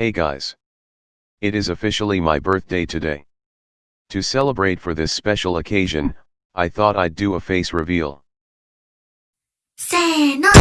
Hey guys. It is officially my birthday today. To celebrate for this special occasion, I thought I'd do a face reveal. せーの。